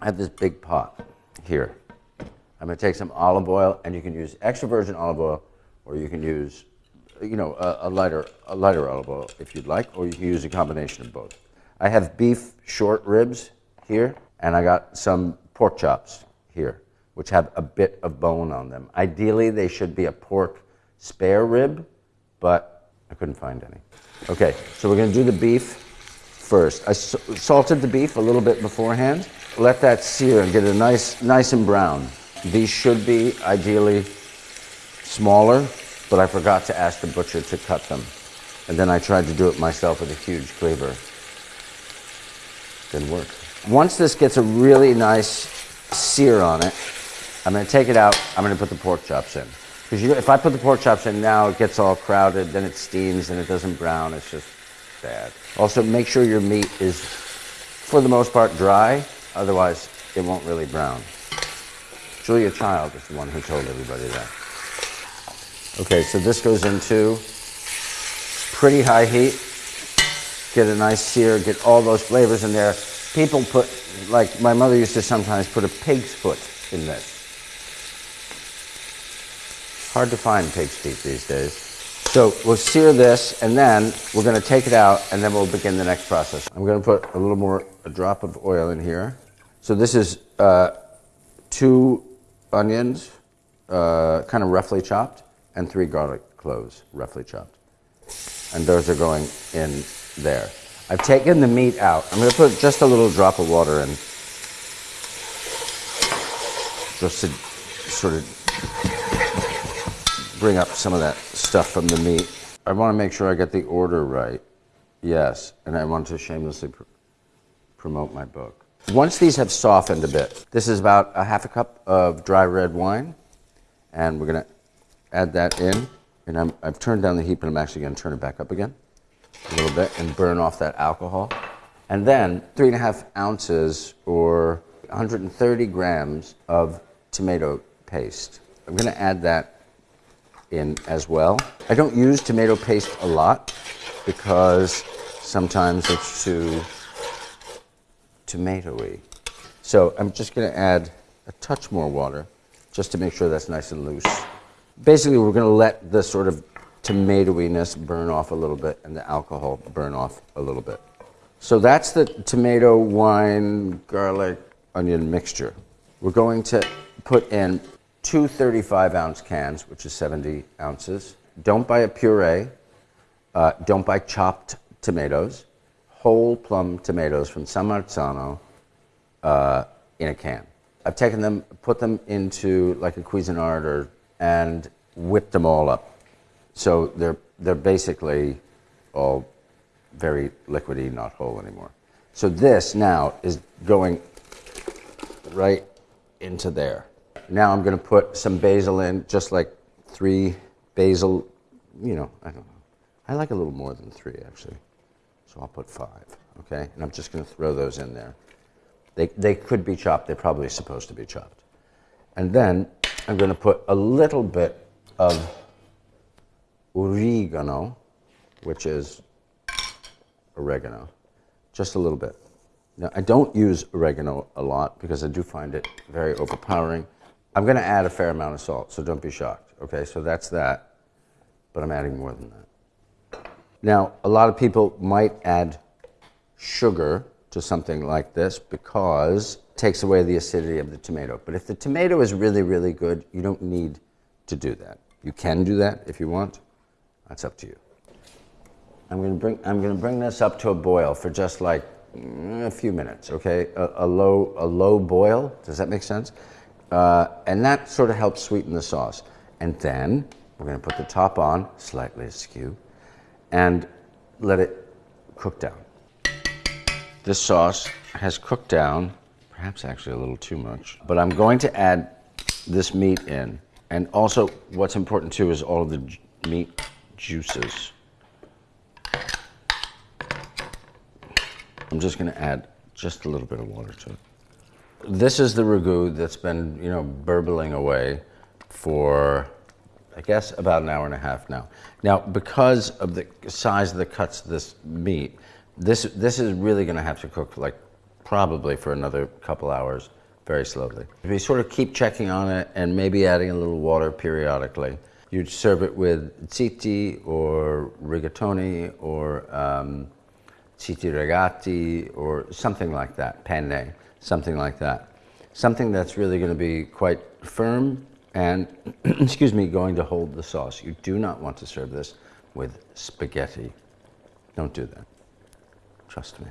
I have this big pot here. I'm going to take some olive oil, and you can use extra virgin olive oil, or you can use, you know, a, a lighter, a lighter olive oil if you'd like, or you can use a combination of both. I have beef short ribs here, and I got some pork chops here, which have a bit of bone on them. Ideally, they should be a pork spare rib, but I couldn't find any. Okay, so we're going to do the beef first. I salted the beef a little bit beforehand. Let that sear and get it nice, nice and brown. These should be ideally smaller, but I forgot to ask the butcher to cut them. And then I tried to do it myself with a huge cleaver. Didn't work. Once this gets a really nice sear on it, I'm going to take it out. I'm going to put the pork chops in. Because if I put the pork chops in now, it gets all crowded, then it steams and it doesn't brown. It's just bad. Also, make sure your meat is, for the most part, dry. Otherwise, it won't really brown. Julia Child is the one who told everybody that. Okay, so this goes into pretty high heat. Get a nice sear, get all those flavors in there. People put, like my mother used to sometimes put a pig's foot in this. Hard to find pig's feet these days. So we'll sear this, and then we're going to take it out, and then we'll begin the next process. I'm going to put a little more, a drop of oil in here. So this is uh, two onions, uh, kind of roughly chopped, and three garlic cloves, roughly chopped. And those are going in there. I've taken the meat out. I'm going to put just a little drop of water in, just to sort of bring up some of that stuff from the meat. I want to make sure I get the order right. Yes, and I want to shamelessly pr promote my book. Once these have softened a bit, this is about a half a cup of dry red wine, and we're going to add that in. And i have turned down the heat, but I'm actually going to turn it back up again a little bit and burn off that alcohol. And then three and a half ounces or 130 grams of tomato paste. I'm going to add that in as well. I don't use tomato paste a lot because sometimes it's too tomatoey. So I'm just going to add a touch more water just to make sure that's nice and loose. Basically, we're going to let the sort of tomatoiness burn off a little bit and the alcohol burn off a little bit. So that's the tomato, wine, garlic, onion mixture. We're going to put in two 35 ounce cans, which is 70 ounces. Don't buy a puree. Uh, don't buy chopped tomatoes whole plum tomatoes from San Marzano uh, in a can. I've taken them, put them into like a Cuisinart or, and whipped them all up. So they're, they're basically all very liquidy, not whole anymore. So this now is going right into there. Now I'm going to put some basil in, just like three basil, you know, I don't know. I like a little more than three actually. So I'll put five, okay? And I'm just going to throw those in there. They, they could be chopped. They're probably supposed to be chopped. And then I'm going to put a little bit of oregano, which is oregano, just a little bit. Now, I don't use oregano a lot because I do find it very overpowering. I'm going to add a fair amount of salt, so don't be shocked. Okay, so that's that, but I'm adding more than that. Now, a lot of people might add sugar to something like this because it takes away the acidity of the tomato. But if the tomato is really, really good, you don't need to do that. You can do that if you want. That's up to you. I'm going to bring, I'm going to bring this up to a boil for just like mm, a few minutes, okay? A, a low, a low boil. Does that make sense? Uh, and that sort of helps sweeten the sauce. And then we're going to put the top on, slightly askew and let it cook down. This sauce has cooked down, perhaps actually a little too much, but I'm going to add this meat in. And also, what's important too is all of the meat juices. I'm just going to add just a little bit of water to it. This is the ragu that's been, you know, burbling away for I guess about an hour and a half now. Now, because of the size of the cuts of this meat, this, this is really going to have to cook like probably for another couple hours, very slowly. We sort of keep checking on it and maybe adding a little water periodically. You'd serve it with ziti or rigatoni or um, ziti rigati or something like that, penne, something like that. Something that's really going to be quite firm and, excuse me, going to hold the sauce. You do not want to serve this with spaghetti. Don't do that. Trust me.